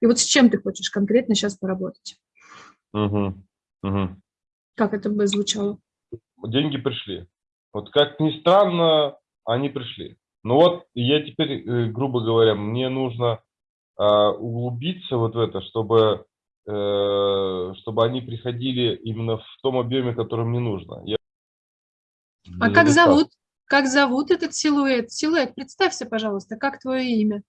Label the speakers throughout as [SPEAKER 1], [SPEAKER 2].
[SPEAKER 1] И вот с чем ты хочешь конкретно сейчас поработать?
[SPEAKER 2] Угу. Угу.
[SPEAKER 1] Как это бы звучало?
[SPEAKER 2] Деньги пришли. Вот как ни странно, они пришли. Ну вот я теперь, э, грубо говоря, мне нужно э, углубиться вот в это, чтобы, э, чтобы они приходили именно в том объеме, который мне нужно. Я...
[SPEAKER 1] А как зовут? Как зовут этот силуэт? Силуэт, представься, пожалуйста, как твое имя?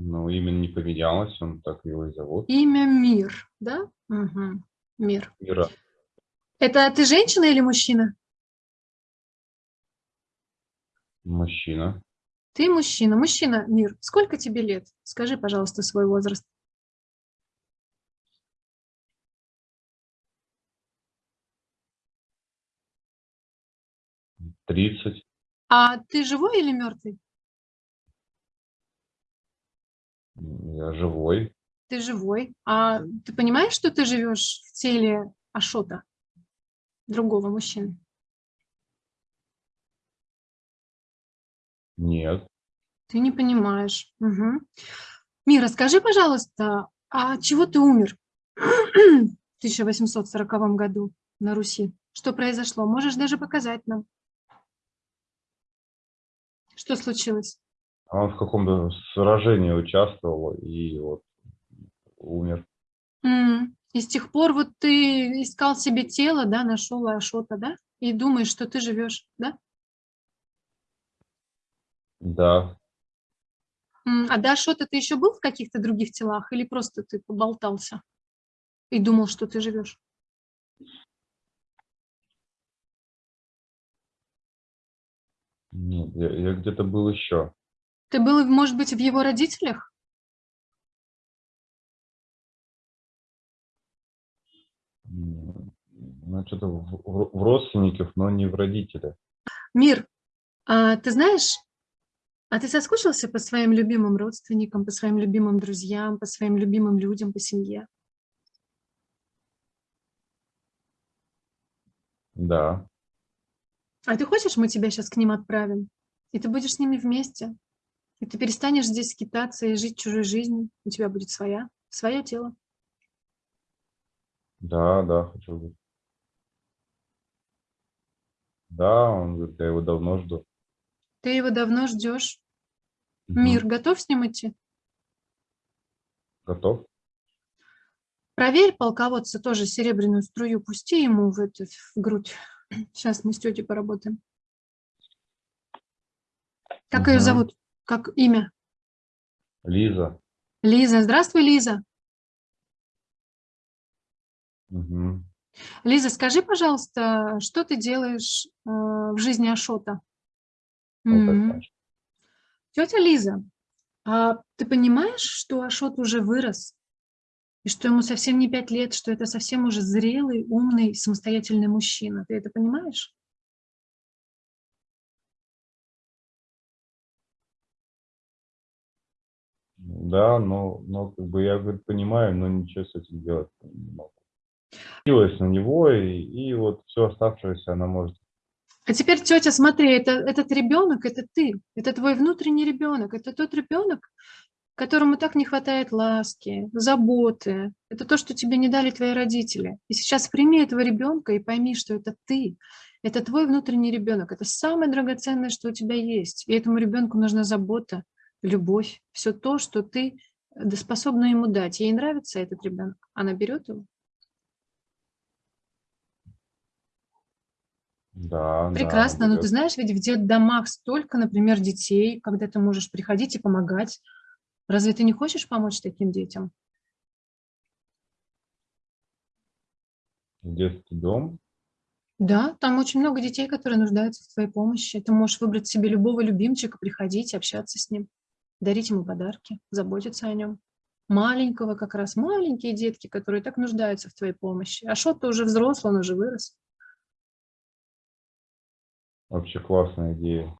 [SPEAKER 2] Ну, имя не поменялось, он так его и зовут.
[SPEAKER 1] Имя Мир, да? Угу. Мир.
[SPEAKER 2] Мира.
[SPEAKER 1] Это ты женщина или мужчина?
[SPEAKER 2] Мужчина.
[SPEAKER 1] Ты мужчина. Мужчина, Мир, сколько тебе лет? Скажи, пожалуйста, свой возраст.
[SPEAKER 2] Тридцать.
[SPEAKER 1] А ты живой или мертвый?
[SPEAKER 2] Я живой.
[SPEAKER 1] Ты живой. А ты понимаешь, что ты живешь в теле Ашота, другого мужчины?
[SPEAKER 2] Нет.
[SPEAKER 1] Ты не понимаешь. Угу. Мира, скажи, пожалуйста, а чего ты умер в 1840 году на Руси? Что произошло? Можешь даже показать нам. Что случилось?
[SPEAKER 2] А он в каком-то сражении участвовал и вот умер.
[SPEAKER 1] Mm. И с тех пор вот ты искал себе тело, да, нашел Ашота, да? И думаешь, что ты живешь, да?
[SPEAKER 2] Да.
[SPEAKER 1] А до Ашота ты еще был в каких-то других телах или просто ты поболтался и думал, что ты живешь?
[SPEAKER 2] Нет, я, я где-то был еще.
[SPEAKER 1] Ты был, может быть, в его родителях?
[SPEAKER 2] Ну, что-то в, в, в родственниках, но не в родителях.
[SPEAKER 1] Мир, а, ты знаешь, а ты соскучился по своим любимым родственникам, по своим любимым друзьям, по своим любимым людям, по семье?
[SPEAKER 2] Да.
[SPEAKER 1] А ты хочешь, мы тебя сейчас к ним отправим? И ты будешь с ними вместе? И ты перестанешь здесь скитаться и жить чужой жизнью? У тебя будет своя, свое тело.
[SPEAKER 2] Да, да, хочу быть. Да, он говорит, я его давно жду.
[SPEAKER 1] Ты его давно ждешь. Угу. Мир, готов с ним идти?
[SPEAKER 2] Готов.
[SPEAKER 1] Проверь полководца тоже серебряную струю, пусти ему в, эту, в грудь. Сейчас мы с тетей поработаем. Как угу. ее зовут? Как имя?
[SPEAKER 2] Лиза.
[SPEAKER 1] Лиза. Здравствуй, Лиза.
[SPEAKER 2] Угу.
[SPEAKER 1] Лиза, скажи, пожалуйста, что ты делаешь э, в жизни Ашота?
[SPEAKER 2] Вот
[SPEAKER 1] Тетя Лиза, а ты понимаешь, что Ашот уже вырос? И что ему совсем не пять лет, что это совсем уже зрелый, умный, самостоятельный мужчина. Ты это понимаешь?
[SPEAKER 2] Да, но, но как бы я говорит, понимаю, но ничего с этим делать не могу. Силась на него, и, и вот все оставшееся она может.
[SPEAKER 1] А теперь, тетя, смотри, это, этот ребенок, это ты, это твой внутренний ребенок, это тот ребенок, которому так не хватает ласки, заботы. Это то, что тебе не дали твои родители. И сейчас прими этого ребенка и пойми, что это ты, это твой внутренний ребенок, это самое драгоценное, что у тебя есть. И этому ребенку нужна забота, любовь, все то, что ты способна ему дать. Ей нравится этот ребенок, она берет его.
[SPEAKER 2] Да,
[SPEAKER 1] Прекрасно,
[SPEAKER 2] да,
[SPEAKER 1] но ты знаешь, ведь в детдомах столько, например, детей, когда ты можешь приходить и помогать. Разве ты не хочешь помочь таким детям?
[SPEAKER 2] Детский дом?
[SPEAKER 1] Да, там очень много детей, которые нуждаются в твоей помощи. Ты можешь выбрать себе любого любимчика, приходить, общаться с ним, дарить ему подарки, заботиться о нем. Маленького как раз, маленькие детки, которые так нуждаются в твоей помощи. А что-то уже взрослый, он уже вырос.
[SPEAKER 2] Вообще классная идея.